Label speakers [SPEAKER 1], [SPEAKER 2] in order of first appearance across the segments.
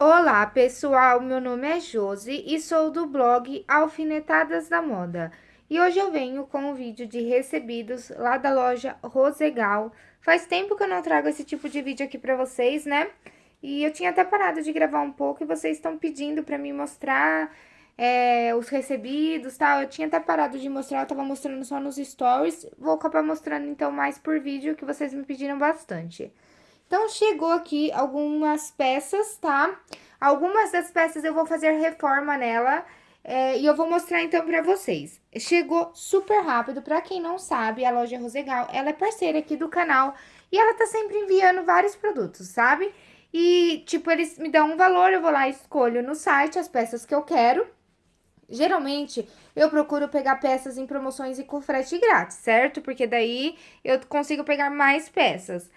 [SPEAKER 1] Olá, pessoal. Meu nome é Josi e sou do blog Alfinetadas da Moda. E hoje eu venho com um vídeo de recebidos lá da loja Rosegal. Faz tempo que eu não trago esse tipo de vídeo aqui pra vocês, né? E eu tinha até parado de gravar um pouco e vocês estão pedindo pra mim mostrar é, os recebidos e tal. Eu tinha até parado de mostrar, eu tava mostrando só nos stories. Vou acabar mostrando então mais por vídeo, que vocês me pediram bastante. Então, chegou aqui algumas peças, tá? Algumas das peças eu vou fazer reforma nela é, e eu vou mostrar então pra vocês. Chegou super rápido, pra quem não sabe, a loja Rosegal, ela é parceira aqui do canal e ela tá sempre enviando vários produtos, sabe? E, tipo, eles me dão um valor, eu vou lá e escolho no site as peças que eu quero. Geralmente, eu procuro pegar peças em promoções e com frete grátis, certo? Porque daí eu consigo pegar mais peças.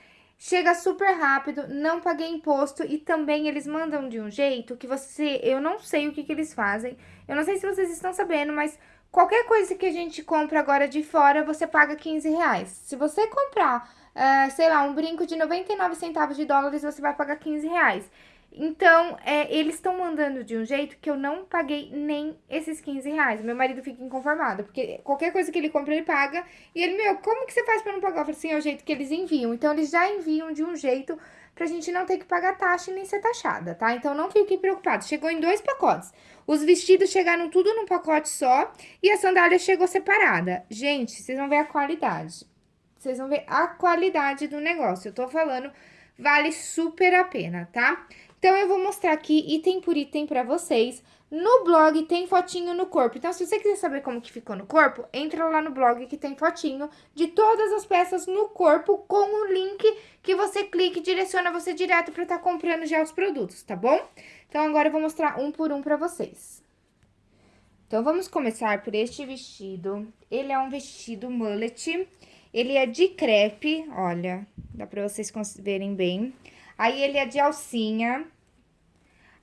[SPEAKER 1] Chega super rápido, não paguei imposto e também eles mandam de um jeito que você... Eu não sei o que, que eles fazem, eu não sei se vocês estão sabendo, mas qualquer coisa que a gente compra agora de fora, você paga 15 reais. Se você comprar, uh, sei lá, um brinco de 99 centavos de dólares, você vai pagar 15 reais. Então, é, eles estão mandando de um jeito que eu não paguei nem esses 15 reais. Meu marido fica inconformado, porque qualquer coisa que ele compra, ele paga. E ele, meu, como que você faz pra não pagar? Eu falei assim, é o jeito que eles enviam. Então, eles já enviam de um jeito pra gente não ter que pagar taxa e nem ser taxada, tá? Então, não fiquem preocupados. Chegou em dois pacotes. Os vestidos chegaram tudo num pacote só e a sandália chegou separada. Gente, vocês vão ver a qualidade. Vocês vão ver a qualidade do negócio. Eu tô falando, vale super a pena, tá? Então, eu vou mostrar aqui item por item pra vocês. No blog tem fotinho no corpo. Então, se você quiser saber como que ficou no corpo, entra lá no blog que tem fotinho de todas as peças no corpo com o link que você clica e direciona você direto pra estar tá comprando já os produtos, tá bom? Então, agora eu vou mostrar um por um pra vocês. Então, vamos começar por este vestido. Ele é um vestido mullet. Ele é de crepe, olha, dá pra vocês verem bem. Aí, ele é de alcinha.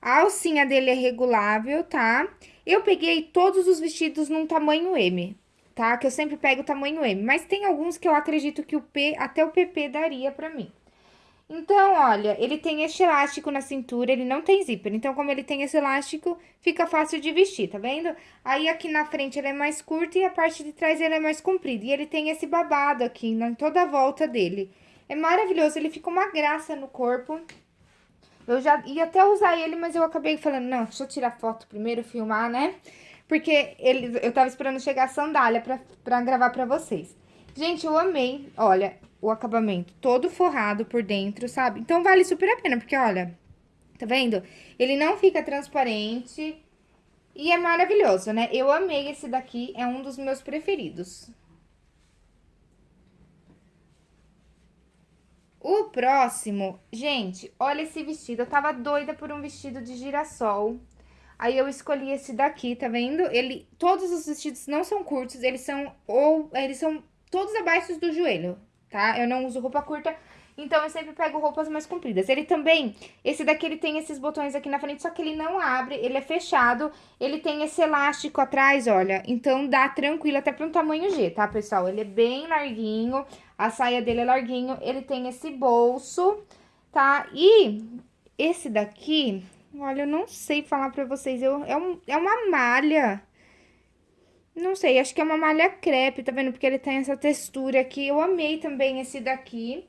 [SPEAKER 1] A alcinha dele é regulável, tá? Eu peguei todos os vestidos num tamanho M, tá? Que eu sempre pego o tamanho M. Mas tem alguns que eu acredito que o P, até o PP daria pra mim. Então, olha, ele tem este elástico na cintura, ele não tem zíper. Então, como ele tem esse elástico, fica fácil de vestir, tá vendo? Aí, aqui na frente ele é mais curto e a parte de trás ele é mais comprido. E ele tem esse babado aqui, em toda a volta dele. É maravilhoso, ele fica uma graça no corpo. Eu já ia até usar ele, mas eu acabei falando, não, deixa eu tirar foto primeiro, filmar, né? Porque ele, eu tava esperando chegar a sandália pra, pra gravar pra vocês. Gente, eu amei, olha, o acabamento todo forrado por dentro, sabe? Então, vale super a pena, porque, olha, tá vendo? Ele não fica transparente e é maravilhoso, né? Eu amei esse daqui, é um dos meus preferidos. O próximo, gente, olha esse vestido. Eu tava doida por um vestido de girassol. Aí eu escolhi esse daqui, tá vendo? Ele, todos os vestidos não são curtos, eles são ou eles são todos abaixo do joelho, tá? Eu não uso roupa curta, então eu sempre pego roupas mais compridas. Ele também, esse daqui ele tem esses botões aqui na frente, só que ele não abre, ele é fechado. Ele tem esse elástico atrás, olha, então dá tranquilo até para um tamanho G, tá, pessoal? Ele é bem larguinho, a saia dele é larguinho, ele tem esse bolso, tá? E esse daqui, olha, eu não sei falar pra vocês, eu, é, um, é uma malha... Não sei, acho que é uma malha crepe, tá vendo? Porque ele tem essa textura aqui. Eu amei também esse daqui.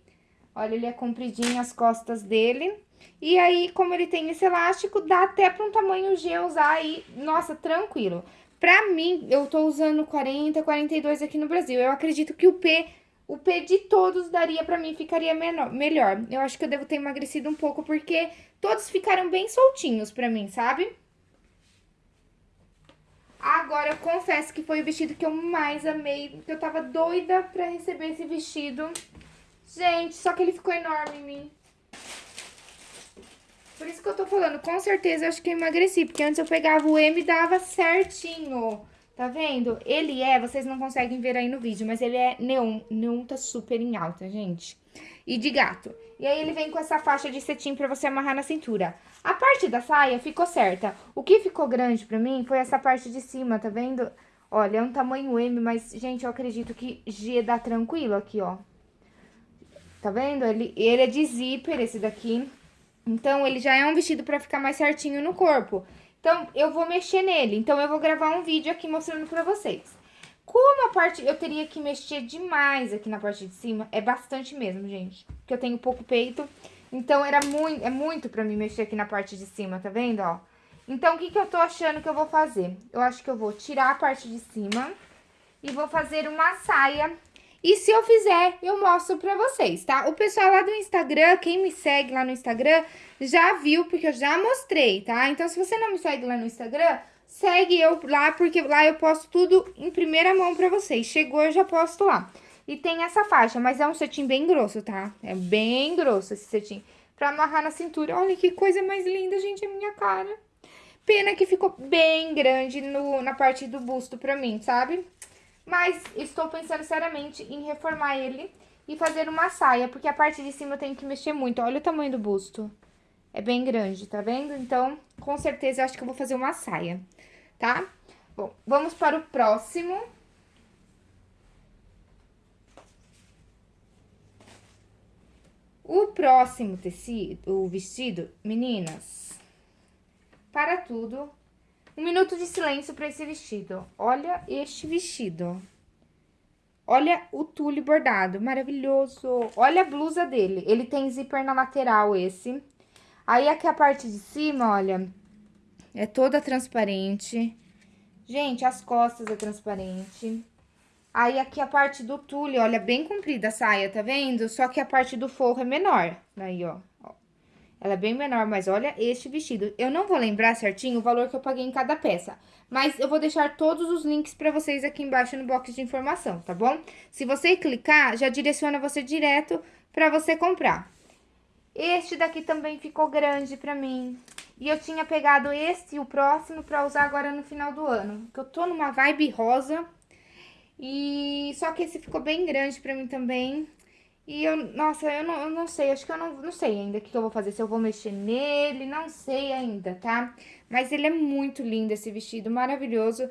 [SPEAKER 1] Olha, ele é compridinho as costas dele. E aí, como ele tem esse elástico, dá até pra um tamanho G usar aí, nossa, tranquilo. Pra mim, eu tô usando 40, 42 aqui no Brasil. Eu acredito que o P o P de todos daria pra mim, ficaria menor, melhor. Eu acho que eu devo ter emagrecido um pouco, porque todos ficaram bem soltinhos pra mim, sabe? Agora, eu confesso que foi o vestido que eu mais amei, que eu tava doida pra receber esse vestido. Gente, só que ele ficou enorme em mim. Por isso que eu tô falando, com certeza eu acho que eu emagreci, porque antes eu pegava o M e dava certinho. Tá vendo? Ele é, vocês não conseguem ver aí no vídeo, mas ele é neon. Neon tá super em alta, gente. E de gato. E aí ele vem com essa faixa de cetim pra você amarrar na cintura. A parte da saia ficou certa. O que ficou grande pra mim foi essa parte de cima, tá vendo? Olha, é um tamanho M, mas, gente, eu acredito que G dá tranquilo aqui, ó. Tá vendo? Ele, ele é de zíper, esse daqui. Então, ele já é um vestido pra ficar mais certinho no corpo. Então, eu vou mexer nele. Então, eu vou gravar um vídeo aqui mostrando pra vocês. Como a parte... Eu teria que mexer demais aqui na parte de cima. É bastante mesmo, gente. Porque eu tenho pouco peito. Então, era muito, é muito pra mim mexer aqui na parte de cima, tá vendo, ó? Então, o que que eu tô achando que eu vou fazer? Eu acho que eu vou tirar a parte de cima e vou fazer uma saia. E se eu fizer, eu mostro pra vocês, tá? O pessoal lá do Instagram, quem me segue lá no Instagram, já viu, porque eu já mostrei, tá? Então, se você não me segue lá no Instagram, segue eu lá, porque lá eu posto tudo em primeira mão pra vocês. Chegou, eu já posto lá. E tem essa faixa, mas é um cetim bem grosso, tá? É bem grosso esse cetim. Pra amarrar na cintura. Olha que coisa mais linda, gente, é minha cara. Pena que ficou bem grande no, na parte do busto pra mim, sabe? Mas estou pensando seriamente em reformar ele e fazer uma saia, porque a parte de cima eu tenho que mexer muito. Olha o tamanho do busto. É bem grande, tá vendo? Então, com certeza, eu acho que eu vou fazer uma saia, tá? Bom, vamos para o próximo. O próximo tecido, o vestido, meninas, para tudo, um minuto de silêncio para esse vestido. Olha este vestido. Olha o tule bordado, maravilhoso. Olha a blusa dele. Ele tem zíper na lateral, esse. Aí, aqui a parte de cima, olha, é toda transparente. Gente, as costas é transparente. Aí, aqui a parte do tule, olha, bem comprida a saia, tá vendo? Só que a parte do forro é menor. Aí, ó. Ela é bem menor, mas olha este vestido. Eu não vou lembrar certinho o valor que eu paguei em cada peça. Mas eu vou deixar todos os links pra vocês aqui embaixo no box de informação, tá bom? Se você clicar, já direciona você direto pra você comprar. Este daqui também ficou grande pra mim. E eu tinha pegado este e o próximo pra usar agora no final do ano. Que eu tô numa vibe rosa. E só que esse ficou bem grande pra mim também. E eu, nossa, eu não, eu não sei, acho que eu não, não sei ainda o que, que eu vou fazer, se eu vou mexer nele, não sei ainda, tá? Mas ele é muito lindo, esse vestido, maravilhoso,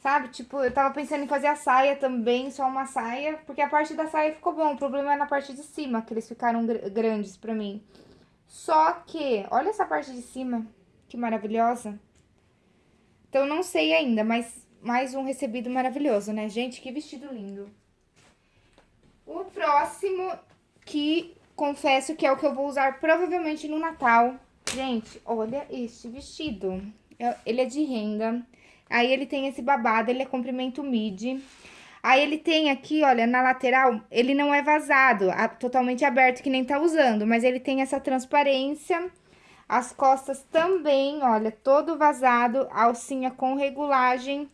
[SPEAKER 1] sabe? Tipo, eu tava pensando em fazer a saia também, só uma saia, porque a parte da saia ficou bom, o problema é na parte de cima, que eles ficaram gr grandes pra mim. Só que, olha essa parte de cima, que maravilhosa. Então, não sei ainda, mas mais um recebido maravilhoso, né? Gente, que vestido lindo. O próximo, que confesso que é o que eu vou usar provavelmente no Natal. Gente, olha este vestido. Ele é de renda. Aí ele tem esse babado, ele é comprimento midi. Aí ele tem aqui, olha, na lateral, ele não é vazado, totalmente aberto, que nem tá usando. Mas ele tem essa transparência. As costas também, olha, todo vazado, alcinha com regulagem.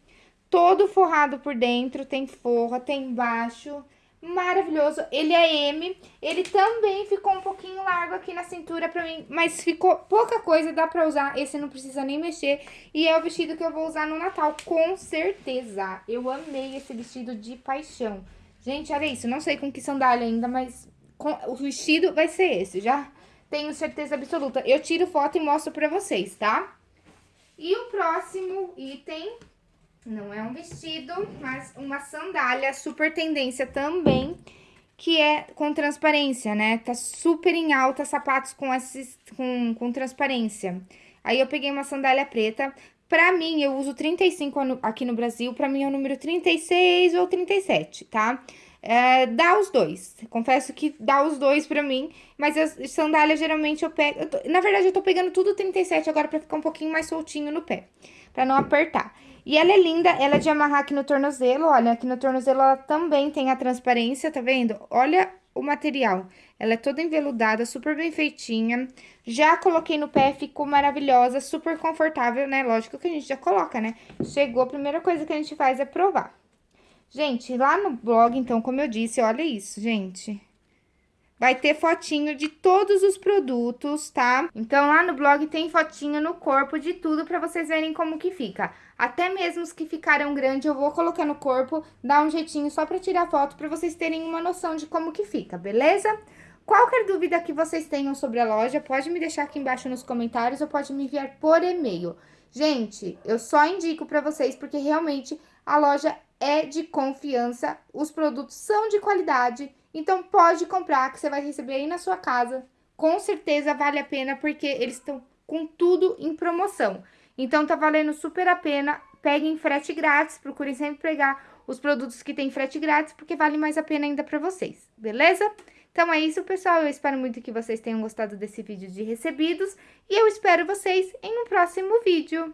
[SPEAKER 1] Todo forrado por dentro, tem forra, tem embaixo maravilhoso. Ele é M, ele também ficou um pouquinho largo aqui na cintura pra mim, mas ficou pouca coisa, dá pra usar. Esse não precisa nem mexer. E é o vestido que eu vou usar no Natal, com certeza. Eu amei esse vestido de paixão. Gente, olha isso, não sei com que sandália ainda, mas com... o vestido vai ser esse, já tenho certeza absoluta. Eu tiro foto e mostro pra vocês, tá? E o próximo item não é um vestido, mas uma sandália super tendência também, que é com transparência, né? Tá super em alta sapatos com, esses, com, com transparência. Aí eu peguei uma sandália preta. Pra mim, eu uso 35 aqui no Brasil, pra mim é o número 36 ou 37, tá? É, dá os dois. Confesso que dá os dois pra mim, mas as sandálias geralmente eu pego... Eu tô, na verdade, eu tô pegando tudo 37 agora pra ficar um pouquinho mais soltinho no pé, pra não apertar. E ela é linda, ela é de amarrar aqui no tornozelo, olha, aqui no tornozelo ela também tem a transparência, tá vendo? Olha o material, ela é toda enveludada, super bem feitinha. Já coloquei no pé, ficou maravilhosa, super confortável, né? Lógico que a gente já coloca, né? Chegou, a primeira coisa que a gente faz é provar. Gente, lá no blog, então, como eu disse, olha isso, gente. Vai ter fotinho de todos os produtos, tá? Então, lá no blog tem fotinho no corpo de tudo pra vocês verem como que fica. Até mesmo os que ficaram grandes, eu vou colocar no corpo, dar um jeitinho só pra tirar foto, pra vocês terem uma noção de como que fica, beleza? Qualquer dúvida que vocês tenham sobre a loja, pode me deixar aqui embaixo nos comentários ou pode me enviar por e-mail. Gente, eu só indico pra vocês porque realmente a loja é de confiança, os produtos são de qualidade, então pode comprar que você vai receber aí na sua casa com certeza vale a pena porque eles estão com tudo em promoção. Então tá valendo super a pena. Peguem frete grátis, procurem sempre pegar os produtos que tem frete grátis, porque vale mais a pena ainda para vocês, beleza? Então é isso, pessoal. Eu espero muito que vocês tenham gostado desse vídeo de recebidos e eu espero vocês em um próximo vídeo.